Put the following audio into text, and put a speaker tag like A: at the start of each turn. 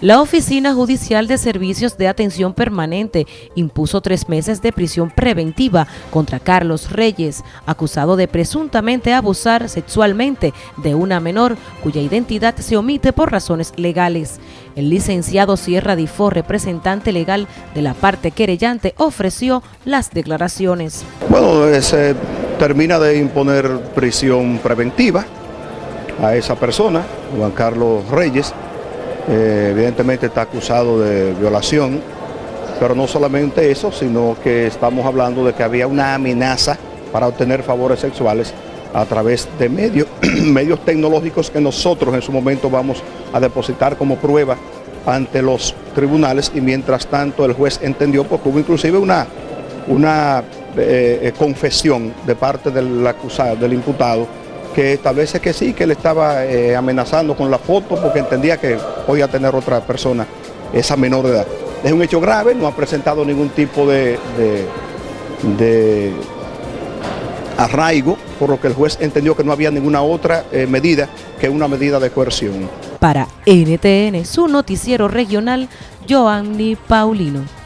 A: La Oficina Judicial de Servicios de Atención Permanente impuso tres meses de prisión preventiva contra Carlos Reyes, acusado de presuntamente abusar sexualmente de una menor cuya identidad se omite por razones legales. El licenciado Sierra Difo, representante legal de la parte querellante, ofreció las declaraciones.
B: Bueno, se termina de imponer prisión preventiva a esa persona, Juan Carlos Reyes, eh, evidentemente está acusado de violación, pero no solamente eso, sino que estamos hablando de que había una amenaza para obtener favores sexuales a través de medios, medios tecnológicos que nosotros en su momento vamos a depositar como prueba ante los tribunales y mientras tanto el juez entendió, porque hubo inclusive una, una eh, eh, confesión de parte del acusado, del imputado, que establece que sí, que él estaba eh, amenazando con la foto porque entendía que podía tener otra persona, esa menor de edad. Es un hecho grave, no ha presentado ningún tipo de, de, arraigo, por lo que el juez entendió que no había ninguna otra eh, medida que una medida de coerción.
A: Para NTN, su noticiero regional, Joanny Paulino.